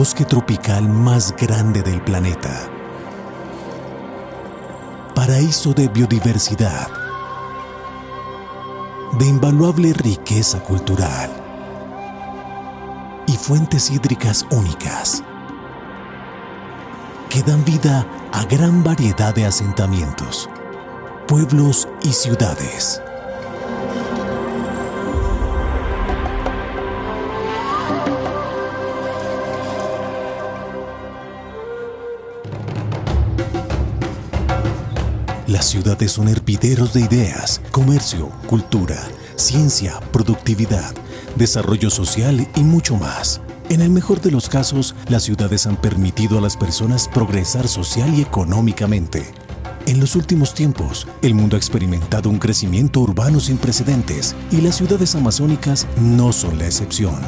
bosque tropical más grande del planeta. Paraíso de biodiversidad, de invaluable riqueza cultural y fuentes hídricas únicas que dan vida a gran variedad de asentamientos, pueblos y ciudades. Las ciudades son hervideros de ideas, comercio, cultura, ciencia, productividad, desarrollo social y mucho más. En el mejor de los casos, las ciudades han permitido a las personas progresar social y económicamente. En los últimos tiempos, el mundo ha experimentado un crecimiento urbano sin precedentes y las ciudades amazónicas no son la excepción.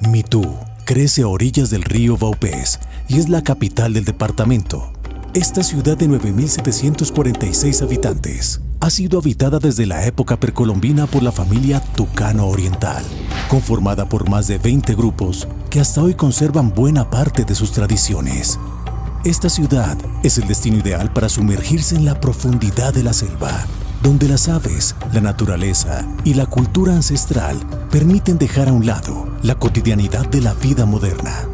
Mitú crece a orillas del río Vaupés y es la capital del departamento. Esta ciudad de 9.746 habitantes ha sido habitada desde la época precolombina por la familia Tucano Oriental, conformada por más de 20 grupos que hasta hoy conservan buena parte de sus tradiciones. Esta ciudad es el destino ideal para sumergirse en la profundidad de la selva, donde las aves, la naturaleza y la cultura ancestral permiten dejar a un lado la cotidianidad de la vida moderna.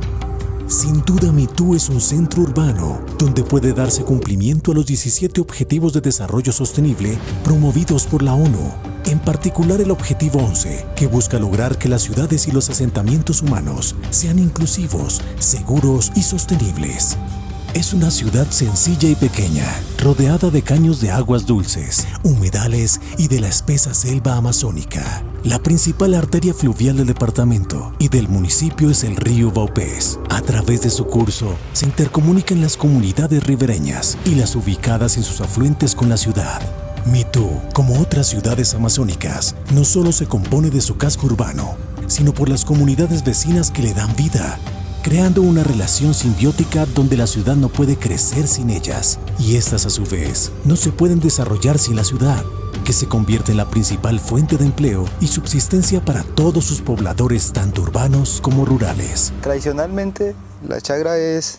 Sin duda Mitú es un centro urbano donde puede darse cumplimiento a los 17 Objetivos de Desarrollo Sostenible promovidos por la ONU, en particular el Objetivo 11, que busca lograr que las ciudades y los asentamientos humanos sean inclusivos, seguros y sostenibles. Es una ciudad sencilla y pequeña, rodeada de caños de aguas dulces, humedales y de la espesa selva amazónica. La principal arteria fluvial del departamento y del municipio es el río Vaupés. A través de su curso se intercomunican las comunidades ribereñas y las ubicadas en sus afluentes con la ciudad. Mitú, como otras ciudades amazónicas, no solo se compone de su casco urbano, sino por las comunidades vecinas que le dan vida creando una relación simbiótica donde la ciudad no puede crecer sin ellas y estas a su vez no se pueden desarrollar sin la ciudad, que se convierte en la principal fuente de empleo y subsistencia para todos sus pobladores tanto urbanos como rurales. Tradicionalmente la chagra es,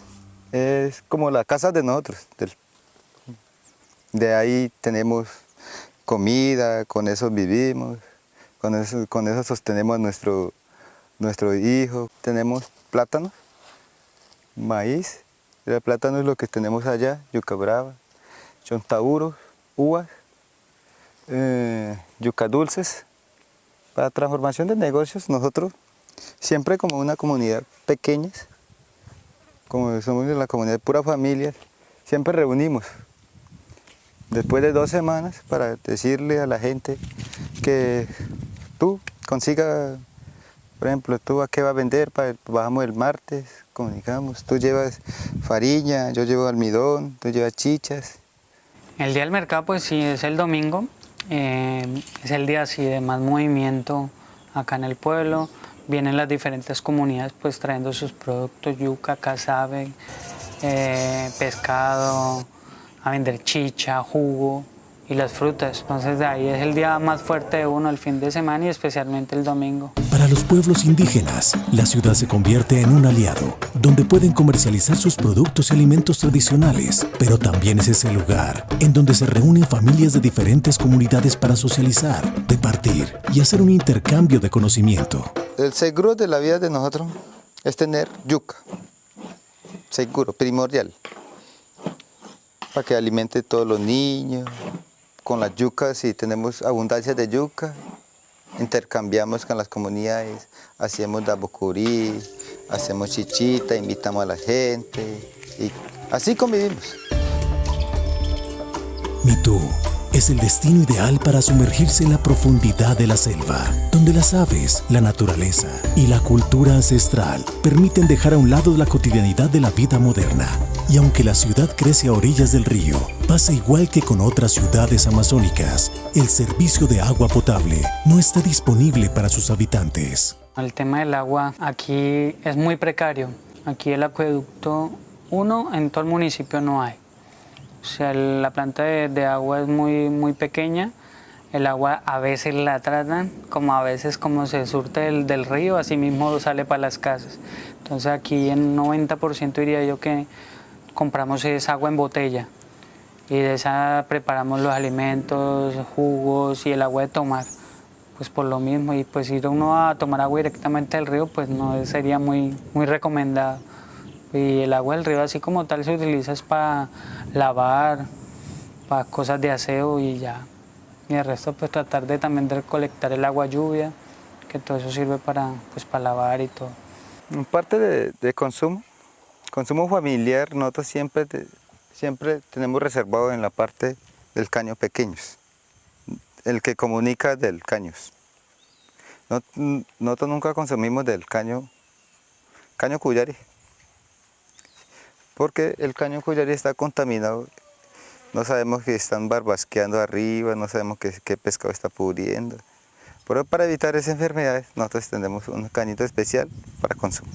es como la casa de nosotros, de ahí tenemos comida, con eso vivimos, con eso, con eso sostenemos nuestro, nuestro hijo, tenemos plátano, maíz, el plátano es lo que tenemos allá, yuca brava, chontauros, uvas, eh, yuca dulces. Para transformación de negocios nosotros, siempre como una comunidad pequeña, como somos la comunidad pura familia, siempre reunimos después de dos semanas para decirle a la gente que tú consiga por ejemplo, ¿tú a qué vas a vender? Bajamos el martes, comunicamos. Tú llevas farina, yo llevo almidón, tú llevas chichas. El día del mercado, pues sí, es el domingo. Eh, es el día así de más movimiento acá en el pueblo. Vienen las diferentes comunidades pues trayendo sus productos, yuca, casabe, eh, pescado, a vender chicha, jugo y las frutas. Entonces de ahí es el día más fuerte de uno, el fin de semana y especialmente el domingo. Para los pueblos indígenas, la ciudad se convierte en un aliado, donde pueden comercializar sus productos y alimentos tradicionales, pero también es ese lugar en donde se reúnen familias de diferentes comunidades para socializar, departir y hacer un intercambio de conocimiento. El seguro de la vida de nosotros es tener yuca, seguro, primordial, para que alimente todos los niños, con las yucas, si tenemos abundancia de yuca, intercambiamos con las comunidades, hacemos dabocurí, hacemos chichita, invitamos a la gente y así convivimos. Mitú es el destino ideal para sumergirse en la profundidad de la selva, donde las aves, la naturaleza y la cultura ancestral permiten dejar a un lado la cotidianidad de la vida moderna y aunque la ciudad crece a orillas del río, pasa igual que con otras ciudades amazónicas, el servicio de agua potable no está disponible para sus habitantes. El tema del agua aquí es muy precario. Aquí el acueducto, uno, en todo el municipio no hay. O sea, la planta de, agua es muy, muy pequeña. el agua a veces la tratan, como a veces como se surte del, río, así mismo sale para las casas. Entonces aquí en 90% diría yo que compramos esa agua en botella y de esa preparamos los alimentos, jugos y el agua de tomar. Pues por lo mismo, y pues ir uno a tomar agua directamente del río, pues no sería muy, muy recomendado. Y el agua del río así como tal se utiliza es para lavar, para cosas de aseo y ya. Y el resto pues tratar de también de recolectar el agua lluvia, que todo eso sirve para, pues, para lavar y todo. En parte de, de consumo, consumo familiar, nosotros siempre siempre tenemos reservado en la parte del caño pequeños, el que comunica del caños. Nosotros nunca consumimos del caño, caño cuyari, porque el caño cuyari está contaminado, no sabemos que están barbasqueando arriba, no sabemos qué, qué pescado está pudriendo. Pero para evitar esas enfermedades, nosotros tenemos un cañito especial para consumo.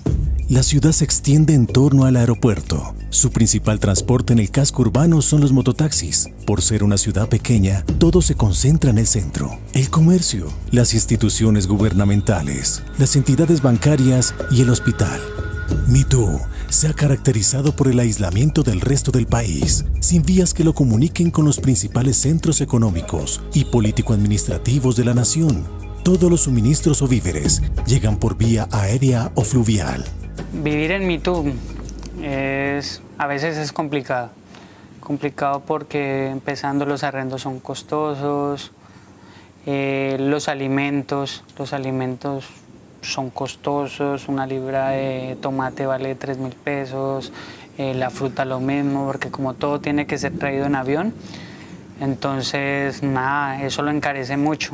La ciudad se extiende en torno al aeropuerto. Su principal transporte en el casco urbano son los mototaxis. Por ser una ciudad pequeña, todo se concentra en el centro. El comercio, las instituciones gubernamentales, las entidades bancarias y el hospital. Mitú se ha caracterizado por el aislamiento del resto del país, sin vías que lo comuniquen con los principales centros económicos y político-administrativos de la nación. Todos los suministros o víveres llegan por vía aérea o fluvial. Vivir en Mitú es, a veces es complicado. Complicado porque empezando los arrendos son costosos, eh, los alimentos, los alimentos son costosos, una libra de tomate vale 3 mil pesos, eh, la fruta lo mismo, porque como todo tiene que ser traído en avión, entonces nada, eso lo encarece mucho.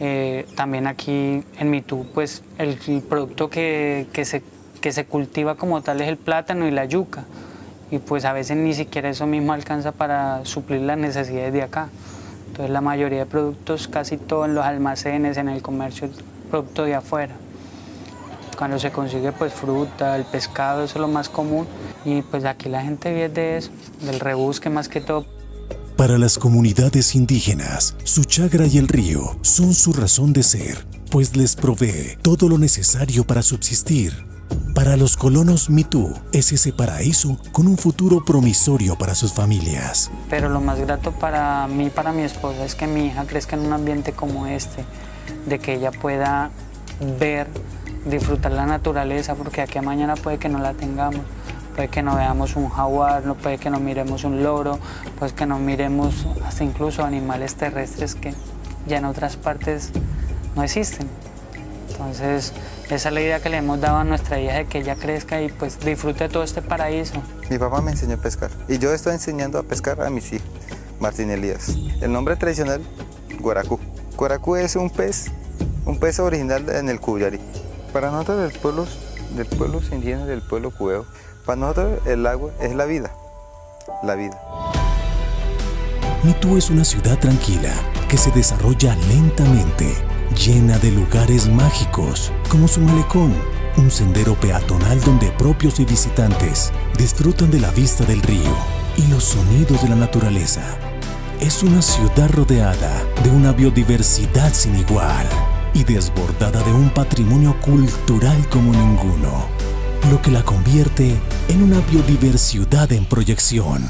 Eh, también aquí en Mitú, pues el, el producto que, que se que se cultiva como tal es el plátano y la yuca. Y pues a veces ni siquiera eso mismo alcanza para suplir las necesidades de acá. Entonces la mayoría de productos, casi todo en los almacenes, en el comercio, producto de afuera. Cuando se consigue pues fruta, el pescado, eso es lo más común. Y pues aquí la gente vive de eso, del rebusque más que todo. Para las comunidades indígenas, su chagra y el río son su razón de ser, pues les provee todo lo necesario para subsistir para los colonos Mitú es ese paraíso con un futuro promisorio para sus familias. Pero lo más grato para mí para mi esposa es que mi hija crezca en un ambiente como este, de que ella pueda ver, disfrutar la naturaleza, porque aquí a mañana puede que no la tengamos, puede que no veamos un jaguar, no puede que no miremos un loro, puede que no miremos hasta incluso animales terrestres que ya en otras partes no existen. Entonces, esa es la idea que le hemos dado a nuestra hija de que ella crezca y pues disfrute todo este paraíso. Mi papá me enseñó a pescar y yo estoy enseñando a pescar a mis hijos, Martín Elías. El nombre tradicional, guaracú. Guaracú es un pez, un pez original en el Cuyari. Para nosotros del pueblo, del pueblo indígena, del pueblo cubeo, para nosotros el agua es la vida, la vida. Mitú es una ciudad tranquila que se desarrolla lentamente llena de lugares mágicos, como su malecón, un sendero peatonal donde propios y visitantes disfrutan de la vista del río y los sonidos de la naturaleza. Es una ciudad rodeada de una biodiversidad sin igual y desbordada de un patrimonio cultural como ninguno, lo que la convierte en una biodiversidad en proyección.